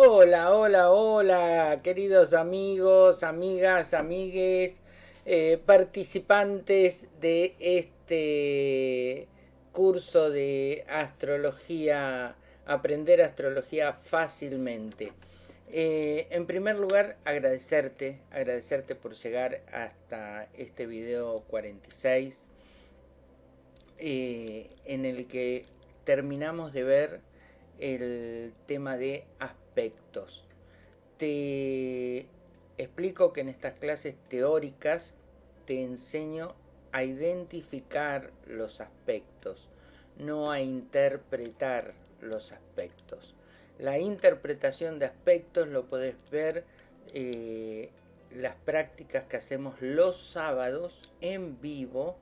Hola, hola, hola, queridos amigos, amigas, amigues, eh, participantes de este curso de astrología, aprender astrología fácilmente. Eh, en primer lugar, agradecerte, agradecerte por llegar hasta este video 46, eh, en el que terminamos de ver el tema de Te explico que en estas clases teóricas te enseño a identificar los aspectos, no a interpretar los aspectos. La interpretación de aspectos lo podés ver eh, las prácticas que hacemos los sábados en vivo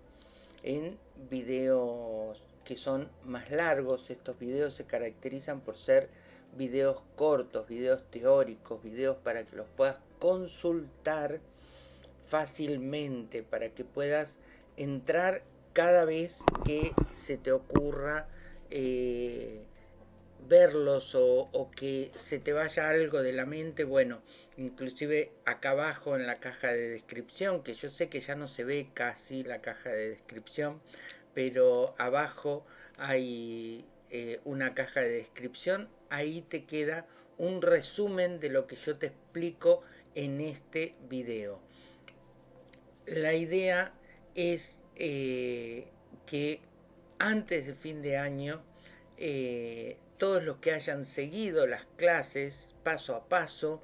en videos que son más largos. Estos videos se caracterizan por ser videos cortos, videos teóricos, videos para que los puedas consultar fácilmente, para que puedas entrar cada vez que se te ocurra eh, verlos o, que se te vaya algo de la mente, bueno, inclusive acá abajo en la caja de descripción, que yo sé que ya no se ve casi la caja de descripción, pero abajo hay eh, una caja de descripción, ahí te queda un resumen de lo que yo te explico en este video. La idea es eh, que antes de fin de año, eh, todos los que hayan seguido las clases paso a paso,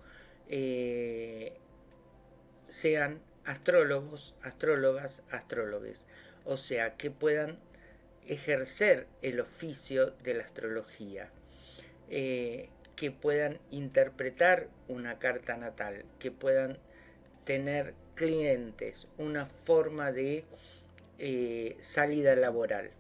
sean astrólogos, astrólogas, astrólogues. O sea, que puedan ejercer el oficio de la astrología, eh, que puedan interpretar una carta natal, que puedan tener clientes, una forma de eh, salida laboral.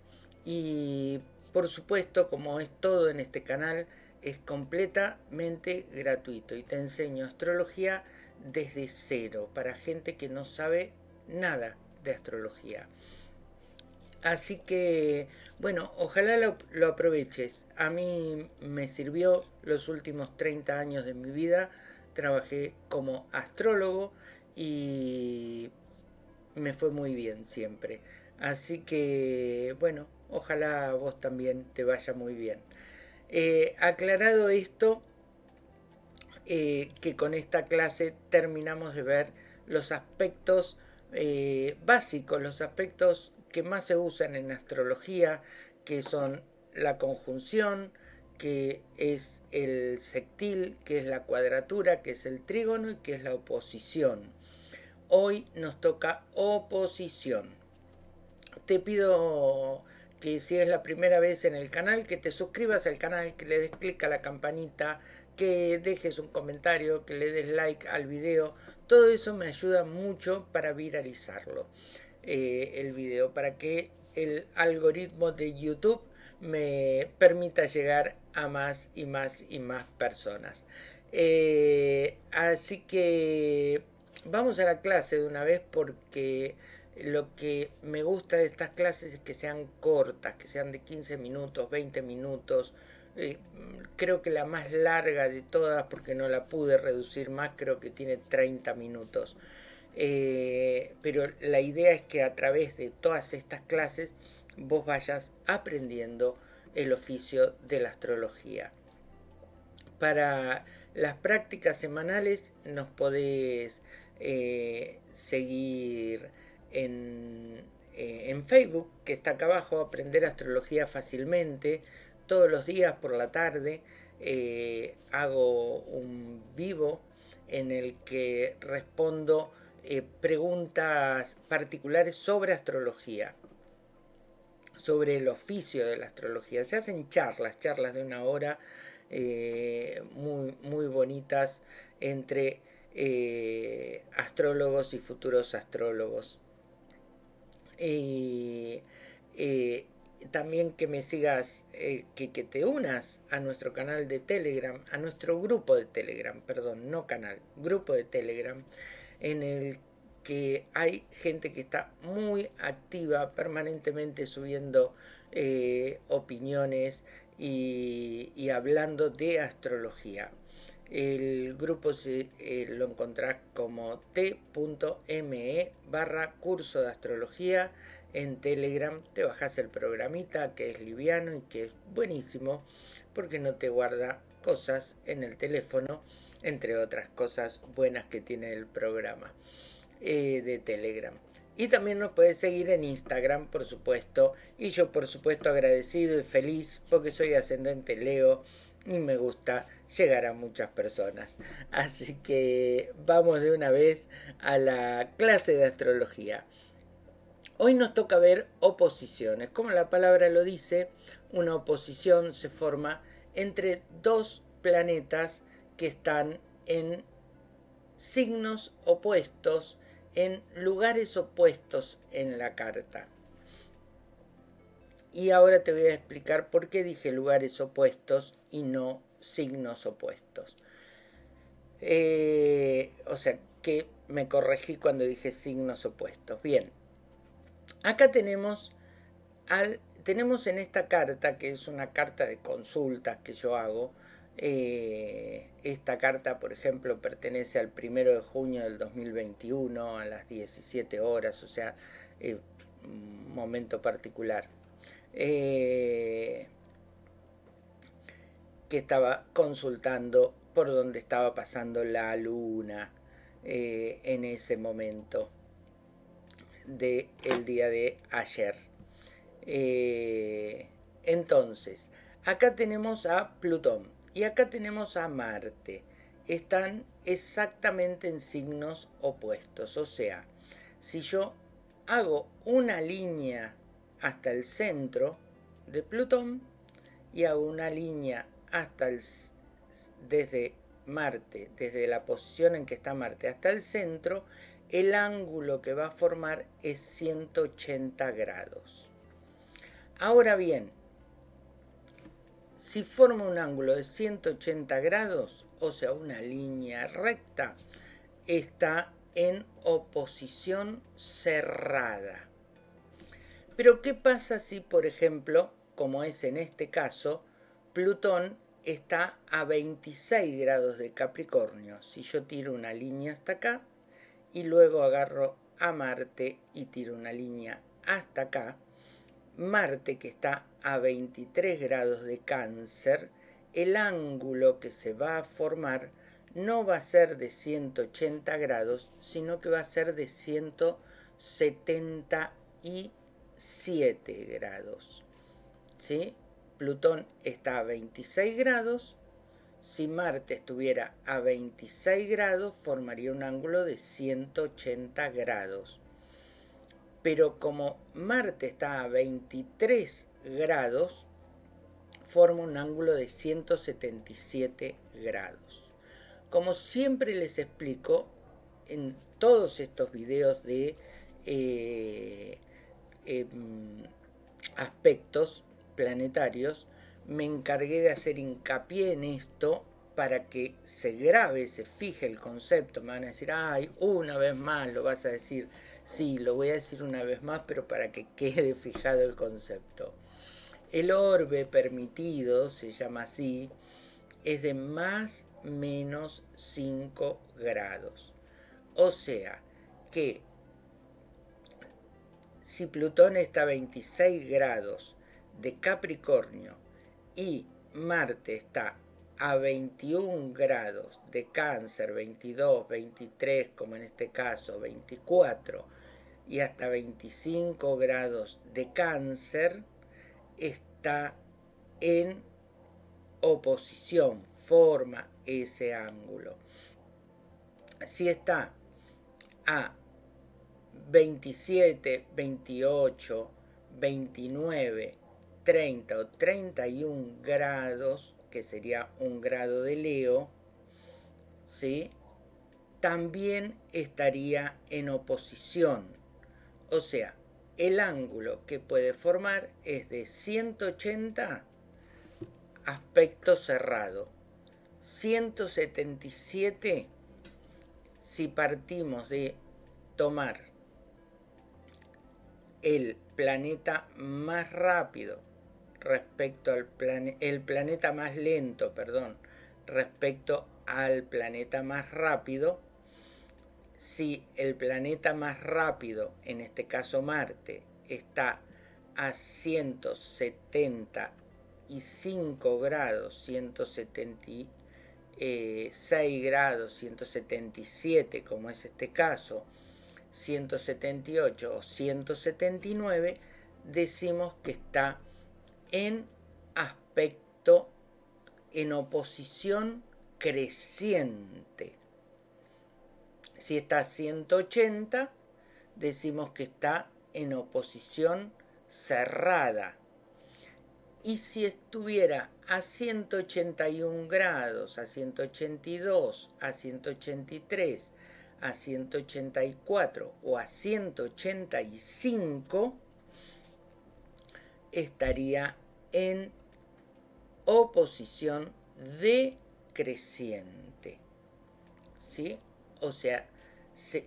Y por supuesto, como es todo en este canal, es completamente gratuito y te enseño astrología desde cero para gente que no sabe nada de astrología. Así que, bueno, ojalá lo, aproveches. A mí me sirvió los últimos 30 años de mi vida. Trabajé como astrólogo y me fue muy bien siempre. Así que, bueno, ojalá vos también te vaya muy bien. Eh, aclarado esto, eh, que con esta clase terminamos de ver los aspectos eh, básicos, los aspectos que más se usan en astrología, que son la conjunción, que es el sectil, que es la cuadratura, que es el trígono y que es la oposición. Hoy nos toca oposición. Te pido que si es la primera vez en el canal, que te suscribas al canal, que le des clic a la campanita, que dejes un comentario, que le des like al video. Todo eso me ayuda mucho para viralizarlo. Eh, el video para que el algoritmo de YouTube me permita llegar a más y más y más personas. Eh, así que vamos a la clase de una vez porque lo que me gusta de estas clases es que sean cortas, que sean de 15 minutos, 20 minutos. Eh, creo que la más larga de todas, porque no la pude reducir más, creo que tiene 30 minutos. Eh, pero la idea es que a través de todas estas clases vos vayas aprendiendo el oficio de la astrología. Para las prácticas semanales nos podés eh, seguir en, eh, en, Facebook, que está acá abajo, Aprender Astrología Fácilmente. Todos los días por la tarde hago un vivo en el que respondo eh, preguntas particulares sobre astrología, sobre el oficio de la astrología. Se hacen charlas, charlas de una hora eh, muy, muy bonitas entre eh, astrólogos y futuros astrólogos. Y también que me sigas, que, que, te unas a nuestro canal de Telegram, a nuestro grupo de Telegram, perdón, no canal, grupo de Telegram, en el que hay gente que está muy activa, permanentemente subiendo eh, opiniones y, hablando de astrología. El grupo eh, lo encontrás como t.me barra curso de astrología. En Telegram te bajas el programita que es liviano y que es buenísimo porque no te guarda cosas en el teléfono, entre otras cosas buenas que tiene el programa eh, de Telegram. Y también nos puedes seguir en Instagram, por supuesto. Y yo, por supuesto, agradecido y feliz porque soy ascendente Leo y me gusta llegar a muchas personas. Así que vamos de una vez a la clase de astrología. Hoy nos toca ver oposiciones. Como la palabra lo dice, una oposición se forma entre dos planetas que están en signos opuestos, en lugares opuestos en la carta. Y ahora te voy a explicar por qué dije lugares opuestos y no signos opuestos. Eh, o sea, que me corregí cuando dije signos opuestos. Bien, acá tenemos, al, tenemos en esta carta, que es una carta de consultas que yo hago, eh, esta carta, por ejemplo, pertenece al primero de junio del 2021 a las 17 horas, o sea, momento particular. Eh, que estaba consultando por dónde estaba pasando la luna eh, en ese momento del el día de ayer. Entonces, acá tenemos a Plutón y acá tenemos a Marte. Están exactamente en signos opuestos. O sea, si yo hago una línea hasta el centro de Plutón y hago una línea hasta el, desde Marte, desde la posición en que está Marte hasta el centro, el ángulo que va a formar es 180 grados. Ahora bien, si forma un ángulo de 180 grados, o sea, una línea recta, está en oposición cerrada. Pero ¿qué pasa si, por ejemplo, como es en este caso, Plutón está a 26 grados de Capricornio? Si yo tiro una línea hasta acá y luego agarro a Marte y tiro una línea hasta acá, Marte que está a 23 grados de cáncer, el ángulo que se va a formar no va a ser de 180 grados, sino que va a ser de 170 y 7 grados. ¿sí? Plutón está a 26 grados. Si Marte estuviera a 26 grados, formaría un ángulo de 180 grados. Pero como Marte está a 23 grados, forma un ángulo de 177 grados. Como siempre les explico en todos estos videos de eh, Em, aspectos planetarios, me encargué de hacer hincapié en esto para que se grabe, se fije el concepto. Me van a decir, ay, una vez más lo vas a decir. Sí, lo voy a decir una vez más, pero para que quede fijado el concepto. El orbe permitido, se llama así, es de más menos 5 grados. O sea, que si Plutón está a 26 grados de Capricornio y Marte está a 21 grados de cáncer, 22, 23 como en este caso, 24 y hasta 25 grados de cáncer, está en oposición, forma ese ángulo. Si está a 27, 28, 29, 30 o 31 grados, que sería un grado de Leo, ¿sí? también estaría en oposición. O sea, el ángulo que puede formar es de 180 aspecto cerrado. 177 si partimos de tomar el planeta más rápido respecto al planeta, el planeta más lento, perdón, respecto al planeta más rápido, si el planeta más rápido, en este caso Marte, está a 175 grados, 176 grados, 177 como es este caso, 178 o 179, decimos que está en aspecto, en oposición creciente. Si está a 180, decimos que está en oposición cerrada. Y si estuviera a 181 grados, a 182, a 183, a 184 o a 185, estaría en oposición decreciente. ¿Sí? O sea,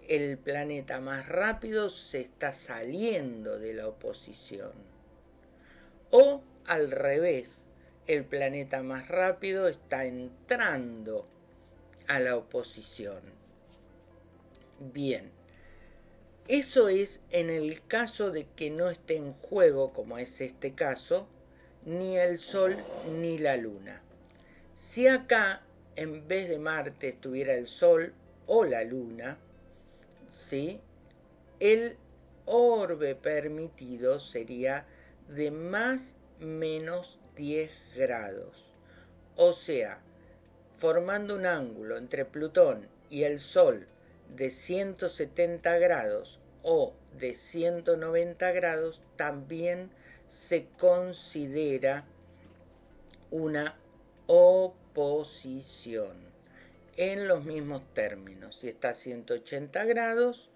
el planeta más rápido se está saliendo de la oposición. O al revés, el planeta más rápido está entrando a la oposición. Bien, eso es en el caso de que no esté en juego, como es este caso, ni el Sol ni la Luna. Si acá, en vez de Marte, estuviera el Sol o la Luna, ¿sí? el orbe permitido sería de más menos 10 grados. O sea, formando un ángulo entre Plutón y el Sol de 170 grados o de 190 grados, también se considera una oposición en los mismos términos. Si está a 180 grados,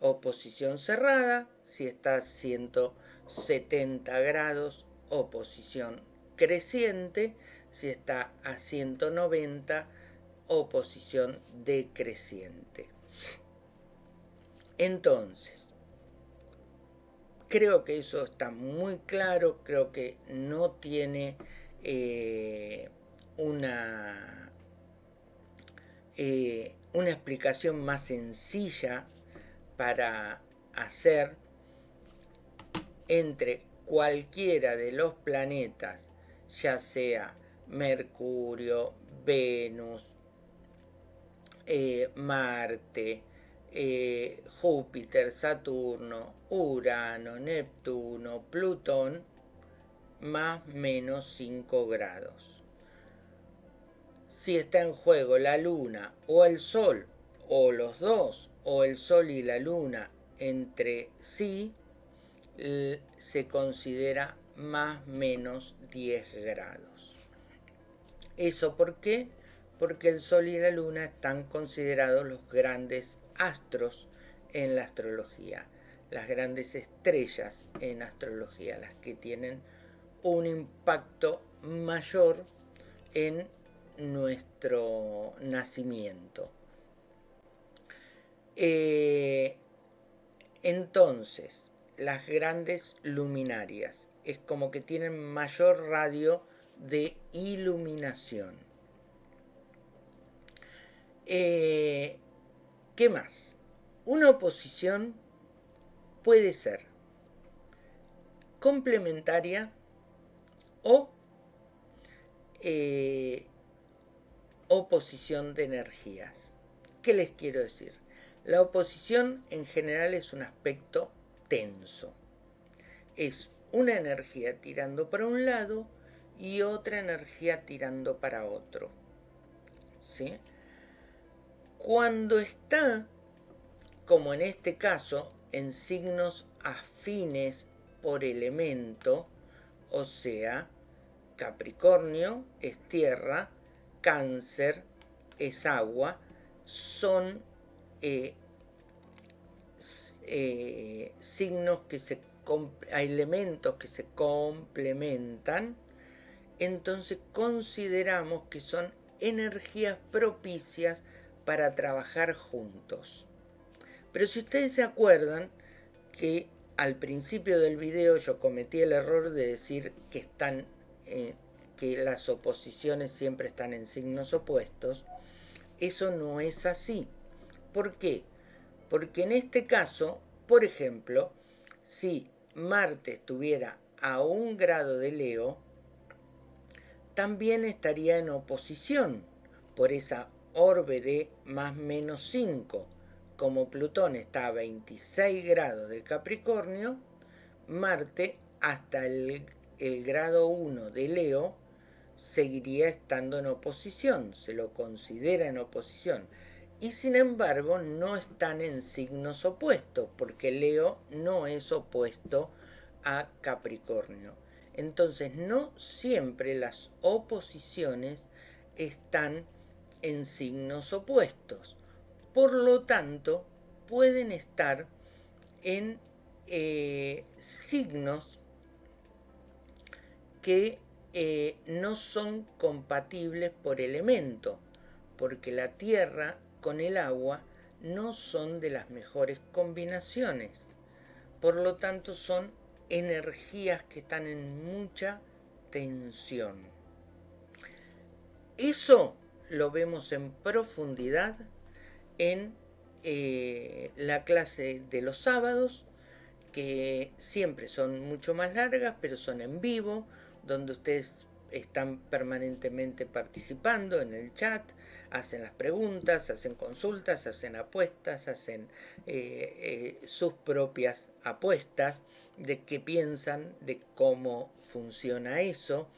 oposición cerrada. Si está a 170 grados, oposición creciente. Si está a 190, oposición decreciente. Entonces, creo que eso está muy claro, creo que no tiene eh, una eh, una explicación más sencilla para hacer entre cualquiera de los planetas, ya sea Mercurio, Venus, eh, Marte, eh, Júpiter, Saturno, Urano, Neptuno, Plutón, más menos 5 grados si está en juego la luna o el sol, o los dos, o el sol y la luna entre sí, se considera más menos 10 grados. ¿Eso por qué? Porque el sol y la luna están considerados los grandes astros en la astrología, las grandes estrellas en astrología, las que tienen un impacto mayor en nuestro nacimiento. Eh, entonces, las grandes luminarias es como que tienen mayor radio de iluminación. Eh, ¿Qué más? Una oposición puede ser complementaria o eh, oposición de energías. ¿Qué les quiero decir? La oposición en general es un aspecto tenso. Es una energía tirando para un lado y otra energía tirando para otro. ¿Sí? Cuando está, como en este caso, en signos afines por elemento, o sea, Capricornio es tierra, cáncer es agua, son eh, eh, signos que se elementos que se complementan, entonces consideramos que son energías propicias para trabajar juntos. Pero si ustedes se acuerdan que al principio del video yo cometí el error de decir que están eh, que las oposiciones siempre están en signos opuestos, eso no es así. ¿Por qué? Porque en este caso, por ejemplo, si Marte estuviera a un grado de Leo, también estaría en oposición por esa orbe de más menos 5. Como Plutón está a 26 grados de Capricornio, Marte hasta el, el grado 1 de Leo seguiría estando en oposición, se lo considera en oposición. Y sin embargo no están en signos opuestos, porque Leo no es opuesto a Capricornio. Entonces no siempre las oposiciones están en signos opuestos. Por lo tanto, pueden estar en eh, signos que eh, no son compatibles por elemento, porque la tierra con el agua no son de las mejores combinaciones. Por lo tanto, son energías que están en mucha tensión. Eso lo vemos en profundidad en eh, la clase de los sábados, que siempre son mucho más largas, pero son en vivo, donde ustedes están permanentemente participando en el chat, hacen las preguntas, hacen consultas, hacen apuestas, hacen eh, eh, sus propias apuestas de qué piensan, de cómo funciona eso.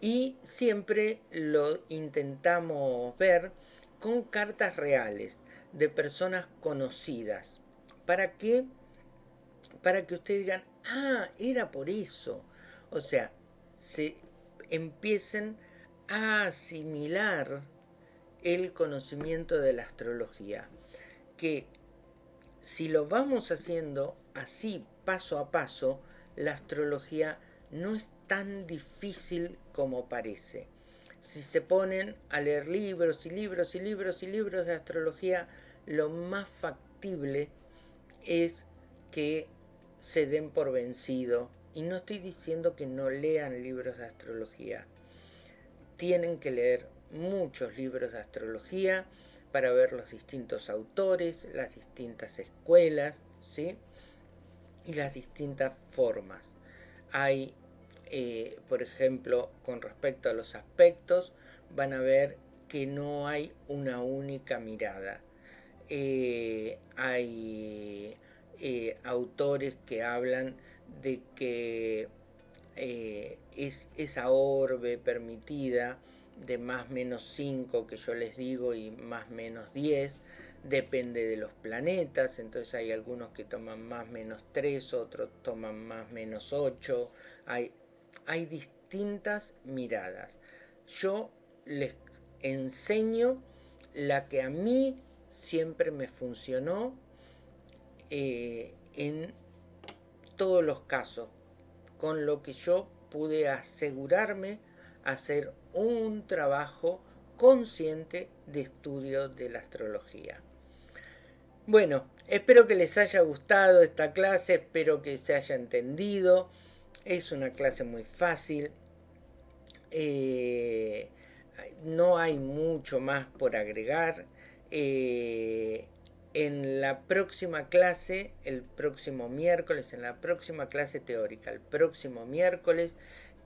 Y siempre lo intentamos ver con cartas reales de personas conocidas. ¿Para qué? Para que ustedes digan, ah, era por eso. O sea, se empiecen a asimilar el conocimiento de la astrología. Que si lo vamos haciendo así paso a paso, la astrología no es tan difícil como parece. Si se ponen a leer libros y libros y libros y libros de astrología, lo más factible es que se den por vencido y no estoy diciendo que no lean libros de astrología. Tienen que leer muchos libros de astrología para ver los distintos autores, las distintas escuelas, ¿sí? Y las distintas formas. Hay, eh, por ejemplo, con respecto a los aspectos, van a ver que no hay una única mirada. Eh, hay eh, autores que hablan de que es esa orbe permitida de más menos 5 que yo les digo y más menos 10 depende de los planetas entonces hay algunos que toman más menos 3 otros toman más menos 8 hay, hay distintas miradas yo les enseño la que a mí siempre me funcionó eh, en todos los casos, con lo que yo pude asegurarme hacer un trabajo consciente de estudio de la astrología. Bueno, espero que les haya gustado esta clase, espero que se haya entendido. Es una clase muy fácil. Eh, no hay mucho más por agregar. Eh, en la próxima clase, el próximo miércoles, en la próxima clase teórica, el próximo miércoles,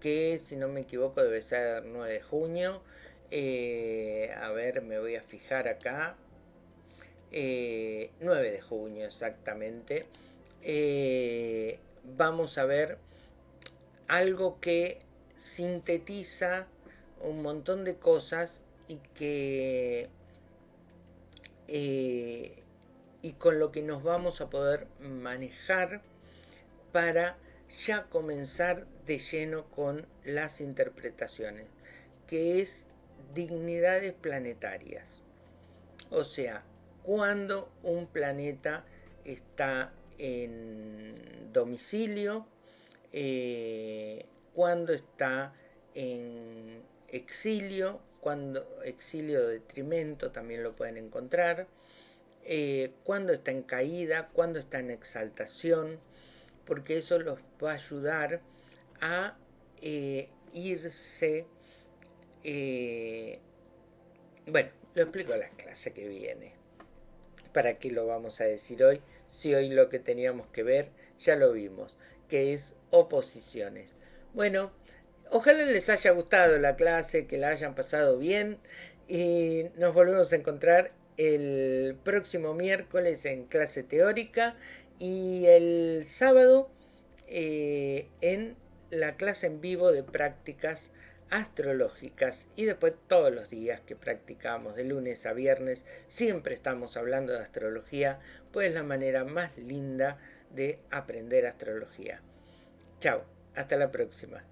que si no me equivoco debe ser 9 de junio. Eh, a ver, me voy a fijar acá. 9 eh, de junio exactamente. Vamos a ver algo que sintetiza un montón de cosas y que y con lo que nos vamos a poder manejar para ya comenzar de lleno con las interpretaciones, que es dignidades planetarias. O sea, cuando un planeta está en domicilio, eh, cuando está en exilio, cuando exilio de detrimento también lo pueden encontrar, eh, cuando está en caída, cuando está en exaltación, porque eso los va a ayudar a eh, irse, bueno, lo explico en la clase que viene. ¿Para qué lo vamos a decir hoy? Si hoy lo que teníamos que ver ya lo vimos, que es oposiciones. Bueno, ojalá les haya gustado la clase, que la hayan pasado bien y nos volvemos a encontrar el próximo miércoles en clase teórica y el sábado eh, en la clase en vivo de prácticas astrológicas y después todos los días que practicamos de lunes a viernes siempre estamos hablando de astrología pues la manera más linda de aprender astrología. Chao, hasta la próxima.